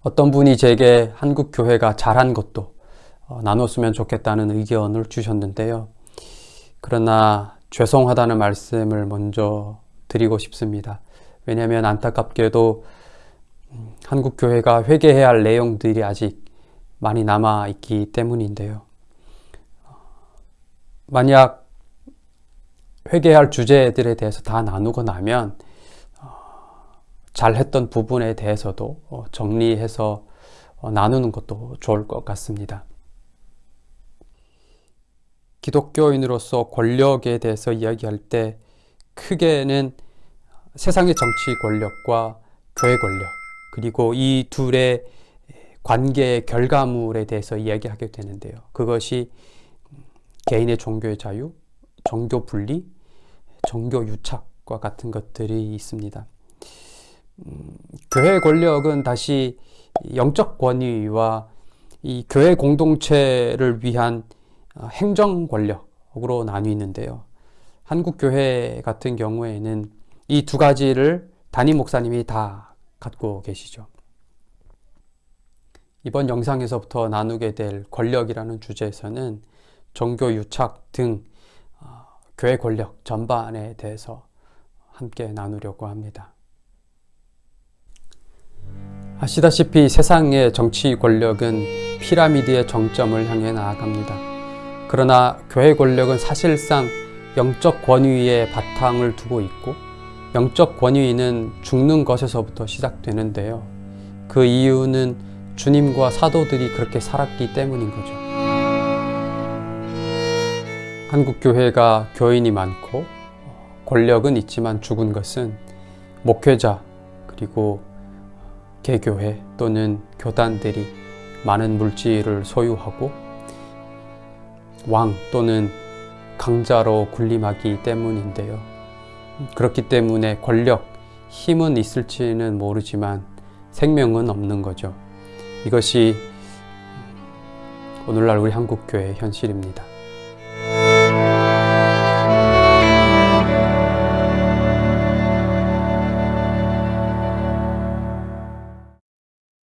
어떤 분이 제게 한국 교회가 잘한 것도 어, 나눴으면 좋겠다는 의견을 주셨는데요. 그러나 죄송하다는 말씀을 먼저 드리고 싶습니다. 왜냐하면 안타깝게도 음, 한국 교회가 회개해야 할 내용들이 아직 많이 남아 있기 때문인데요. 만약 회개할 주제들에 대해서 다 나누고 나면 어, 잘했던 부분에 대해서도 어, 정리해서 어, 나누는 것도 좋을 것 같습니다. 기독교인으로서 권력에 대해서 이야기할 때 크게는 세상의 정치 권력과 교회 권력 그리고 이 둘의 관계의 결과물에 대해서 이야기하게 되는데요. 그것이 개인의 종교의 자유, 종교 분리, 종교 유착과 같은 것들이 있습니다. 음, 교회 권력은 다시 영적 권위와 이 교회 공동체를 위한 어, 행정 권력으로 나뉘는데요. 한국 교회 같은 경우에는 이 두 가지를 담임 목사님이 다 갖고 계시죠. 이번 영상에서부터 나누게 될 권력이라는 주제에서는 종교 유착 등 어, 교회 권력 전반에 대해서 함께 나누려고 합니다. 아시다시피 세상의 정치 권력은 피라미드의 정점을 향해 나아갑니다. 그러나 교회 권력은 사실상 영적 권위에 바탕을 두고 있고 영적 권위는 죽는 것에서부터 시작되는데요. 그 이유는 주님과 사도들이 그렇게 살았기 때문인 거죠. 한국 교회가 교인이 많고 권력은 있지만 죽은 것은 목회자 그리고 개교회 또는 교단들이 많은 물질을 소유하고 왕 또는 강자로 군림하기 때문인데요. 그렇기 때문에 권력, 힘은 있을지는 모르지만 생명은 없는 거죠. 이것이 오늘날 우리 한국교회의 현실입니다.